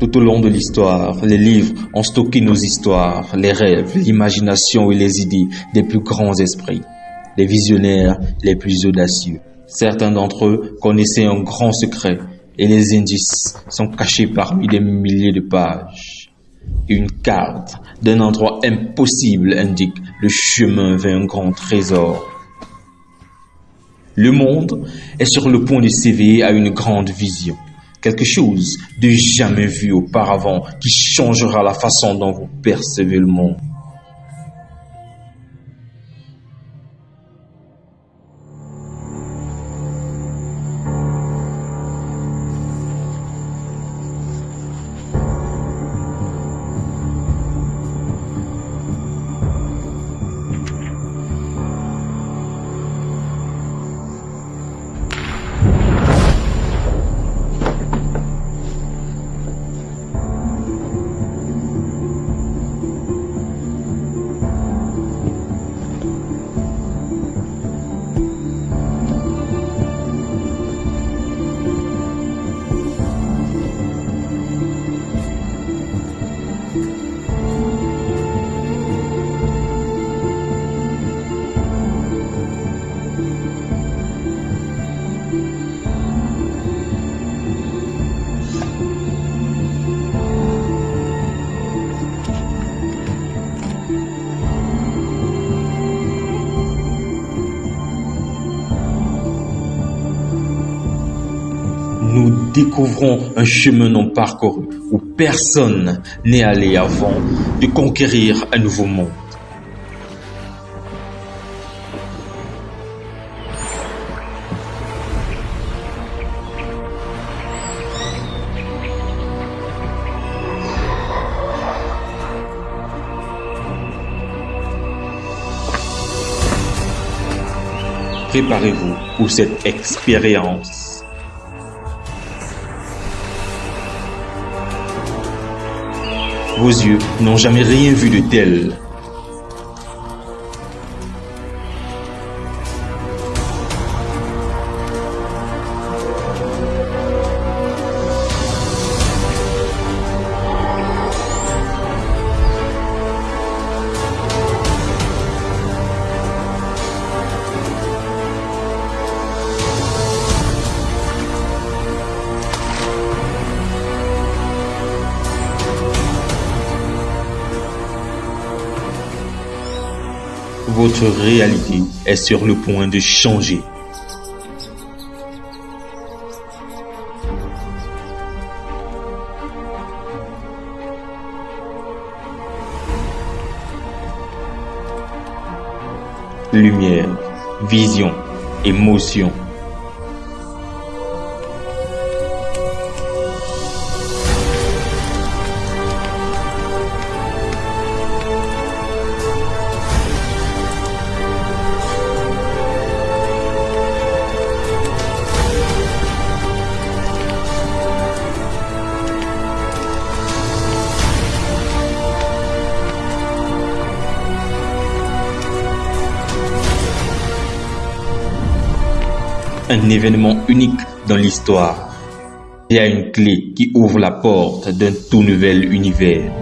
Tout au long de l'histoire, les livres ont stocké nos histoires, les rêves, l'imagination et les idées des plus grands esprits, les visionnaires les plus audacieux. Certains d'entre eux connaissaient un grand secret et les indices sont cachés parmi des milliers de pages. Une carte d'un endroit impossible indique le chemin vers un grand trésor. Le monde est sur le point de s'éveiller à une grande vision quelque chose de jamais vu auparavant qui changera la façon dont vous percevez le monde. Nous découvrons un chemin non parcouru où personne n'est allé avant de conquérir un nouveau monde. Préparez-vous pour cette expérience. Vos yeux n'ont jamais rien vu de tel. Votre réalité est sur le point de changer. Lumière, vision, émotion. Un événement unique dans l'histoire. Il y a une clé qui ouvre la porte d'un tout nouvel univers.